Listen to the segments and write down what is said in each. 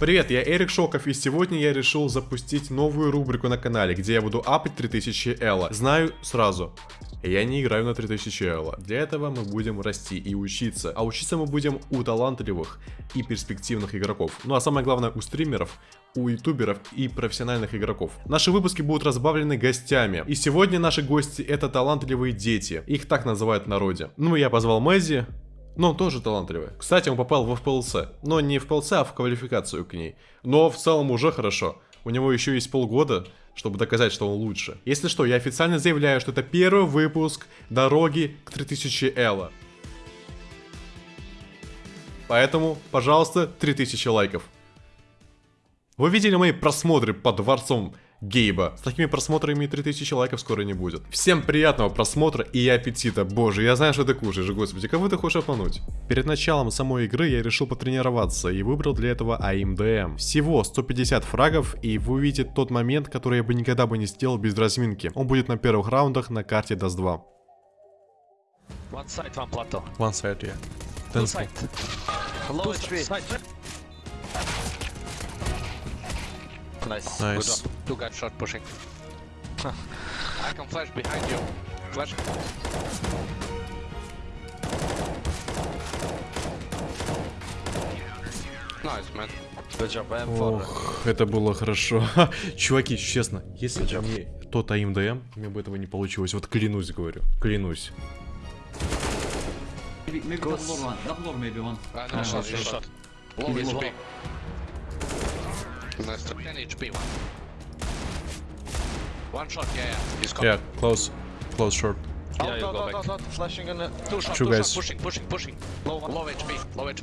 Привет, я Эрик Шоков, и сегодня я решил запустить новую рубрику на канале, где я буду апать 3000 Элла. Знаю сразу, я не играю на 3000 Элла. Для этого мы будем расти и учиться. А учиться мы будем у талантливых и перспективных игроков. Ну а самое главное у стримеров, у ютуберов и профессиональных игроков. Наши выпуски будут разбавлены гостями. И сегодня наши гости это талантливые дети. Их так называют в народе. Ну я позвал Мэзи, но он тоже талантливый. Кстати, он попал в FPLC. Но не в FPLC, а в квалификацию к ней. Но в целом уже хорошо. У него еще есть полгода, чтобы доказать, что он лучше. Если что, я официально заявляю, что это первый выпуск дороги к 3000 Элла. Поэтому, пожалуйста, 3000 лайков. Вы видели мои просмотры под дворцом Гейба. С такими просмотрами 3000 лайков скоро не будет. Всем приятного просмотра и аппетита. Боже, я знаю, что ты кушаешь, господи, кого ты хочешь обмануть? Перед началом самой игры я решил потренироваться и выбрал для этого AIM DM. Всего 150 фрагов, и вы увидите тот момент, который я бы никогда бы не сделал без разминки. Он будет на первых раундах на карте Dust 2. One side, one plateau. One side, yeah. Two side. Low Two HP. side. Nice. Nice. Good job. Two guys short pushing. I can flash behind you. Flash. Nice, man. Good job. Ох, это было хорошо. Чуваки, честно, если бы не тот АМДМ, у меня бы этого не получилось. Вот клянусь, говорю. Клянусь. Maybe, maybe double door one. Double door maybe one. Uh, no, shot, shot, shot. Low Maybe HP. Low. Nice. 10 HP one. One shot, yeah, yeah. He's got Yeah, close. Close short. Yeah, you go back. Flashing in the. Two shot, Two two guys. shot, pushing, pushing, pushing. Low, low HP, low HP.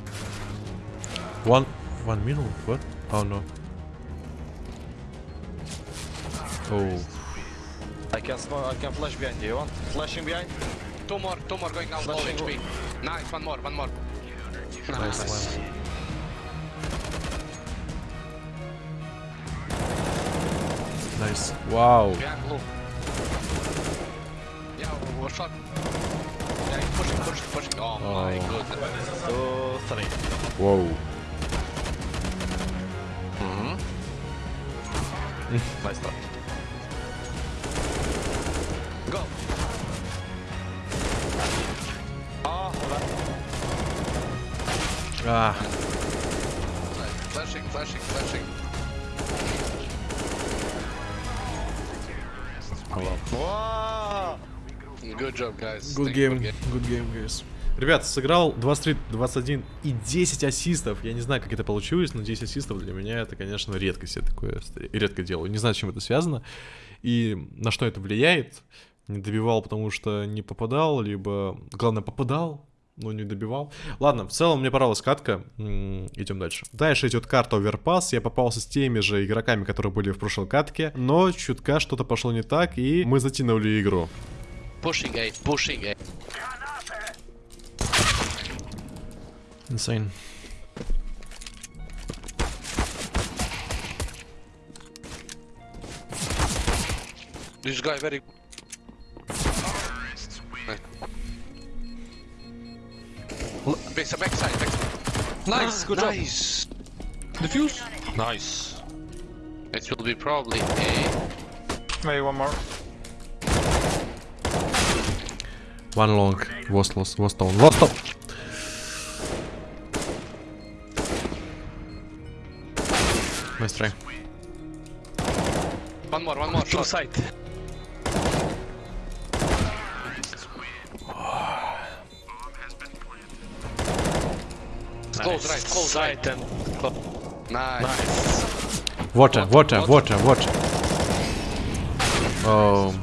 One, one minute, what? Oh no. Oh, I can smoke. I can flash behind you. You want? Flashing behind. Two more, two more going down, low Flashing HP. Nice, one more, one more. nice. Nice. Wow. Yeah, blue. Yeah, one shot. Yeah, he's pushing, pushing, pushing. Oh, my Oh. goodness. Two, three. Wow. Nice start. Go. Ah, hold on. Ah, Flashing, flashing, flashing. Wow. Good job, guys. good game, good game, guys. Ребят, сыграл 23, 21 и 10 ассистов. Я не знаю, как это получилось, но 10 ассистов для меня это, конечно, редкость. Я такое редко делаю. Не знаю, с чем это связано. И на что это влияет. Не добивал, потому что не попадал, либо, главное, попадал, но не добивал. Ладно, в целом мне понравилась катка. М, Идем дальше. Дальше идет карта Overpass. Я попался с теми же игроками, которые были в прошлой катке. Но чутка что-то пошло не так, и мы затянули игру. Eight, pushing eight. Insane. This guy very. Back, backside, backside. Nice, good nice. job. Defuse. Nice. It will be probably a. Maybe one more. One long. Was lost. Was down. Was down. Nice try. One more, one more. Two shot. side. Close right, close right. And close. Nice. Nice. Water, water, water, water. Oh.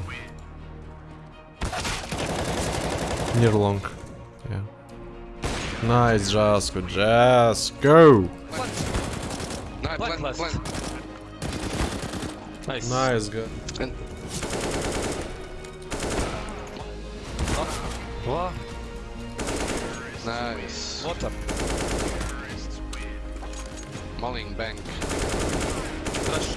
Near long. Yeah. Nice, Jasko. Jasko. Nice, Black plant, plant. Nice. Nice, guy. And What? nice. Water. Mulling bank. Flash.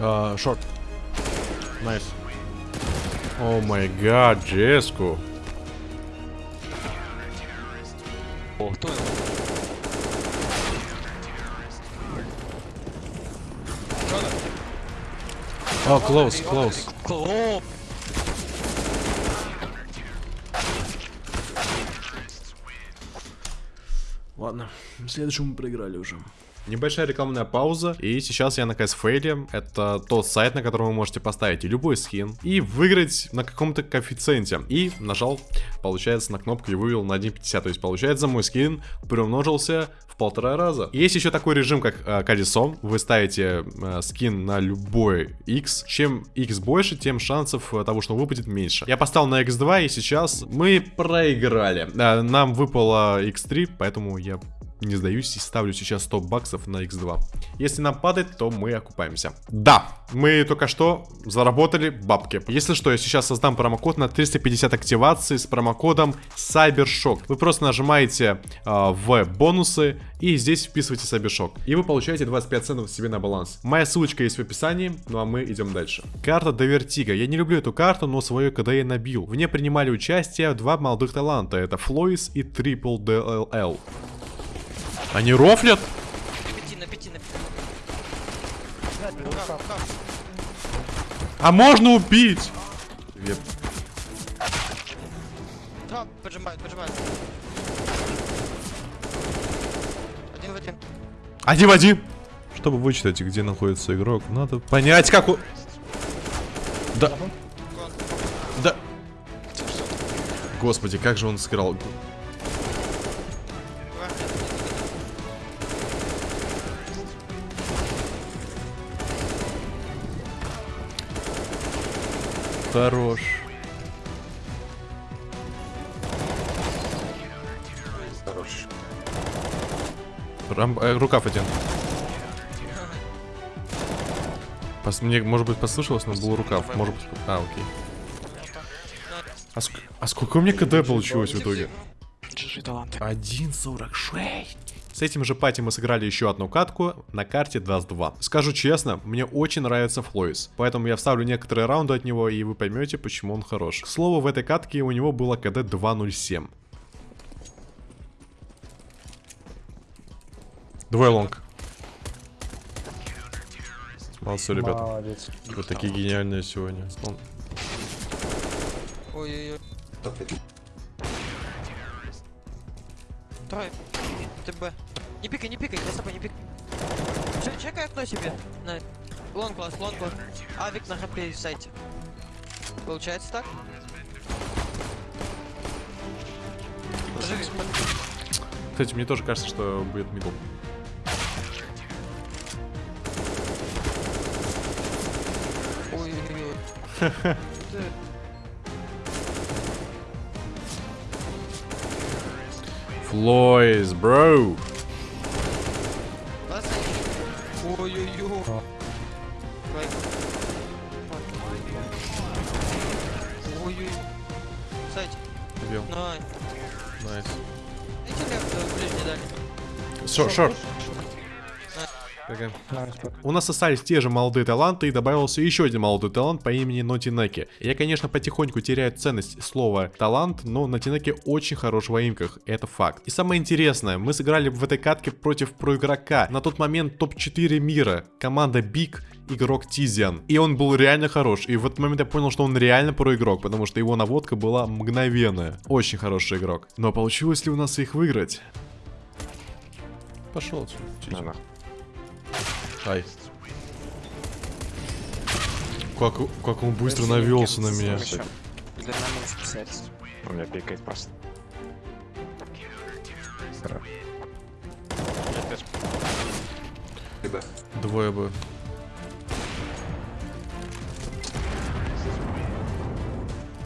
Uh, short. Nice. О май гад, Джеску. О? О, close, close. Ладно, следующему проиграли уже. Небольшая рекламная пауза, и сейчас я на CSFail. Это тот сайт, на котором вы можете поставить любой скин и выиграть на каком-то коэффициенте. И нажал, получается, на кнопку и вывел на 1.50. То есть, получается, мой скин приумножился в полтора раза. Есть еще такой режим, как э, колесо. Вы ставите э, скин на любой X. Чем X больше, тем шансов э, того, что выпадет, меньше. Я поставил на X2, и сейчас мы проиграли. Э, нам выпало X3, поэтому я не сдаюсь и ставлю сейчас 100 баксов на x2. Если нам падает, то мы окупаемся. Да, мы только что заработали бабки. Если что, я сейчас создам промокод на 350 активаций с промокодом CyberShock. Вы просто нажимаете э, в бонусы и здесь вписываете CyberShock. И вы получаете 25 центов себе на баланс. Моя ссылочка есть в описании, ну а мы идем дальше. Карта до Vertigo. Я не люблю эту карту, но свое КД я набил. В ней принимали участие два молодых таланта. Это Флоис и Triple DLL. Они рофлят? На пяти, на пяти, на пяти. А можно убить? Привет. Два, поджимают, поджимают. Один в один. Один в один. Чтобы вычитать, где находится игрок, надо понять, как у... Да. Да. Господи, как же он сыграл. Хорош. хорош. Рам... э, рукав один. Пос... Мне, может быть, послышалось, но был рукав. Может быть... А, окей. А, ск- а сколько у меня КД получилось в итоге? 1.46. С этим же пати мы сыграли еще одну катку на карте 2 с 2. Скажу честно, мне очень нравится Флойс, поэтому я вставлю некоторые раунды от него, и вы поймете, почему он хорош. К слову, в этой катке у него было КД 2.07. Двое лонг. Молодцы, ребята. Молодец. Вы такие гениальные сегодня. Он- Ой-ой-ой. Трой. ТБ. Не пикай, не пикай, за собой не пикай. Че, чекай окно себе. На. Лонг класс, лонг класс. Авик на хп в сайте. Получается так? Кстати, мне тоже кажется, что будет мидл. Ой-ой-ой. Флойс, бро. Ой-ой-ой. Ой-ой. Сайте. Убил. Най. Найс. Дайте лев, ближний дальний. Шорт, шорт. Пак. У нас остались те же молодые таланты и добавился еще один молодой талант по имени Нотинеки. Я, конечно, потихоньку теряю ценность слова талант, но Нотинеки очень хорош в аимках, это факт. И самое интересное, мы сыграли в этой катке против проигрока, на тот момент топ-4 мира, команда Биг, игрок Тизиан. И он был реально хорош, и в этот момент я понял, что он реально проигрок, потому что его наводка была мгновенная. Очень хороший игрок. Но получилось ли у нас их выиграть? Пошел отсюда. Ай. Как, как он быстро навелся на меня. У меня пикает просто. Двое бы.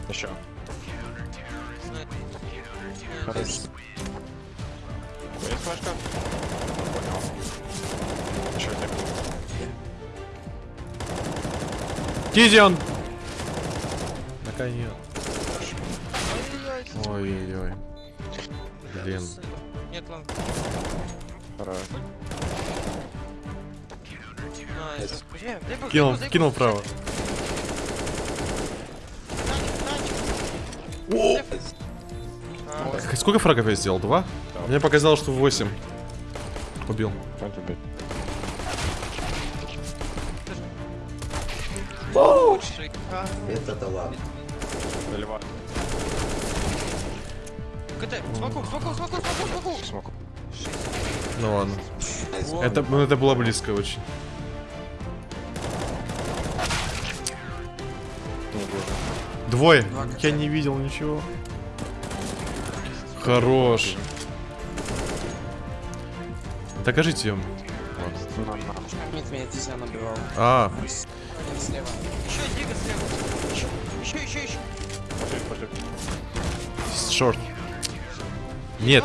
Еще. Есть флешка? Тизиан! Наконец. Ой-ой-ой. Блин. Нет лонг. Хорош. Найс. Где? Где был? Кинул, кинул вправо. К- Сколько фрагов я сделал? Два? Мне показалось, что 8. Убил. Лучший. КТ, смоку, смоку, смоку, смоку, смоку. Ну ладно. Это, ну, это было близко очень. Двое. Я не видел ничего. Хорош. Докажите им. А, Еще Дига слева. Еще, еще, еще. шорт. Нет.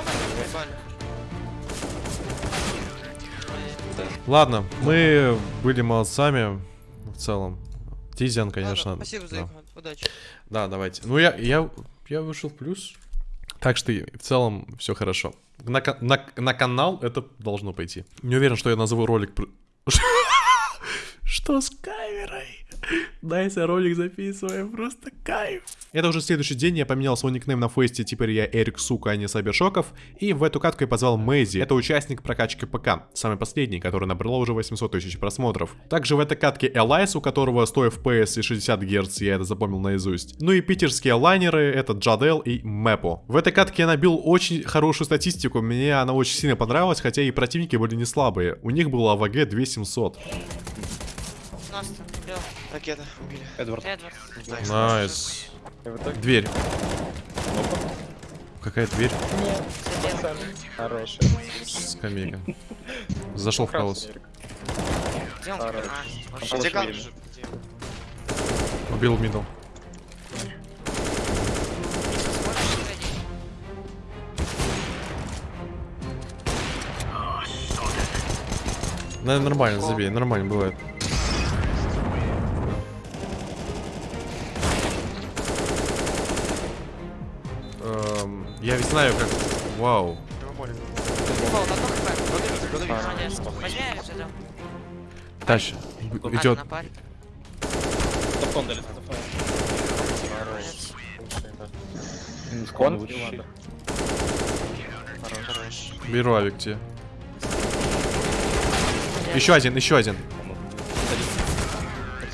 Ладно, мы были молодцами в целом. Тизиан, конечно. Ладно, Спасибо за да. Удачи. Да, давайте. Ну, я, я, я вышел в плюс. Так что в целом все хорошо. На, на, на канал это должно пойти. Не уверен, что я назову ролик... Что с камерой? Да, если ролик записываем, просто кайф. Это уже следующий день, я поменял свой никнейм на фесте, теперь я Эрик Сука, а не Сабершоков. И в эту катку я позвал Мэйзи, это участник прокачки ПК, самый последний, который набрало уже 800 тысяч просмотров. Также в этой катке Элайс, у которого 100 FPS и 60 Гц, я это запомнил наизусть. Ну и питерские лайнеры, это Джадел и Мэпо. В этой катке я набил очень хорошую статистику, мне она очень сильно понравилась, хотя и противники были не слабые. У них было АВГ 2700. Настя, бел. Ракета убили. Эдвард. Эдвард. Найс. Дверь. Какая дверь? хороший. Скамейка. Зашел в хаос. Где он? Хорош. А? Убил мидл. нормально, забей, нормально бывает. Я ведь знаю как... Вау. Тащ. Парень Идет. Кон? Беру авик тебе. Еще один, еще один.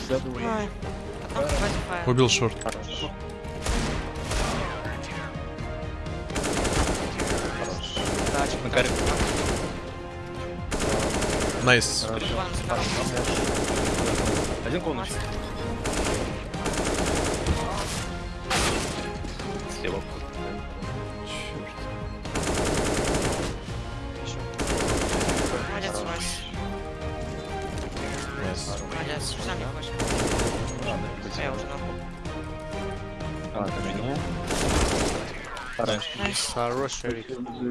Файл. Убил шорт. На каре. Найс. Один конус. Слева. Молодец, Вась. Nice. Молодец. Сам не хочешь. Я уже на А, это меня. Хорош. Nice. Хорош, Эрик.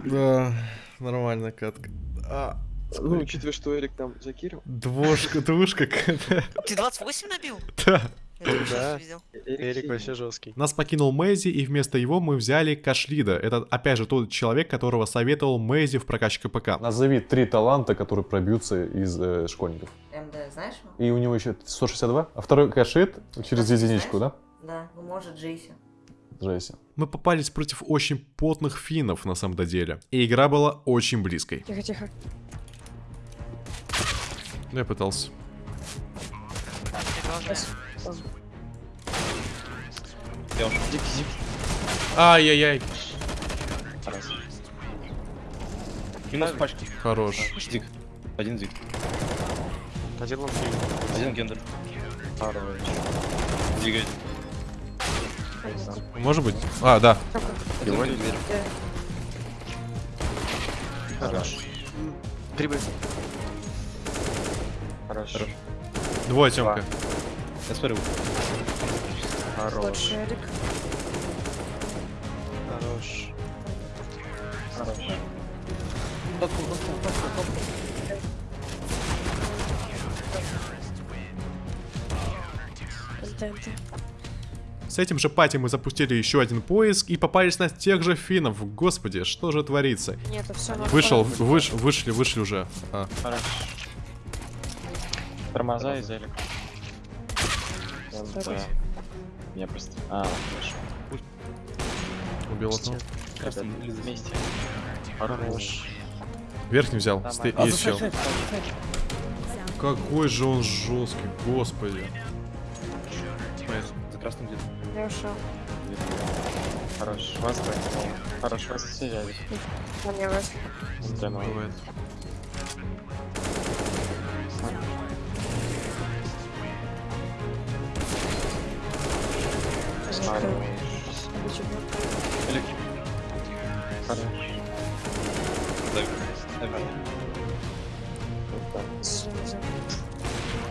Да, нормальная катка. А, Ну, учитывая, что Эрик там закирил. двушка, двушка какая-то. Ты 28 набил? Да. Да. видел. Эрик вообще жесткий. Нас покинул Мэйзи, и вместо его мы взяли Кашлида. Это, опять же, тот человек, которого советовал Мэйзи в прокачке ПК. Назови три таланта, которые пробьются из э, школьников. МД, знаешь? И у него еще 162, а второй кашит через единичку, да? Да, ну может Джейси. Джесси. Мы попались против очень потных финнов на самом деле. И игра была очень близкой. Тихо, тихо. Я пытался. Я уже. Ай-яй-яй. Минус пачки. Хорош. Зиг. Один зиг. Один лонг Один гендер. Хорош. Один. Может быть? А, да. Один гендер. Хорош. Прибыль. Хорош. Хорош. Двое, Тёмка. Я смотрю. Хорош. Хорош. Хорош. С этим же пати мы запустили еще один поиск и попались на тех же финнов. Господи, что же творится? Нет, это все Вышел, выш, вышли, вышли уже. А. Тормоза и залик. Да. Я просто... А, хорошо. Убил одного. Вместе. Хорош. Верхний взял. Сте- один. Есть чел. Какой же он жесткий, господи. За красным где-то. Я ушел. Хорош. Вас двое. Хорош, вас все взяли. Мне вас.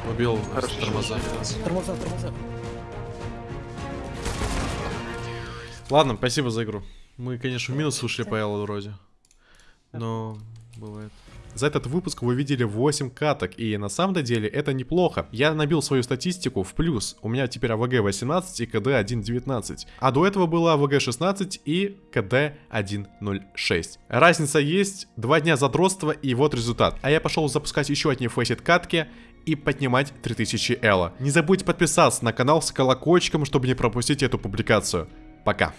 Убил Хорошо. тормоза. Тормоза, тормоза. Ладно, спасибо за игру. Мы, конечно, в минус ушли по Эллу вроде. Но бывает. За этот выпуск вы видели 8 каток, и на самом деле это неплохо. Я набил свою статистику в плюс. У меня теперь АВГ 18 и КД 1.19. А до этого было АВГ 16 и КД 1.06. Разница есть, 2 дня задротства и вот результат. А я пошел запускать еще одни фейсит катки и поднимать 3000 Элла. Не забудьте подписаться на канал с колокольчиком, чтобы не пропустить эту публикацию. Пока.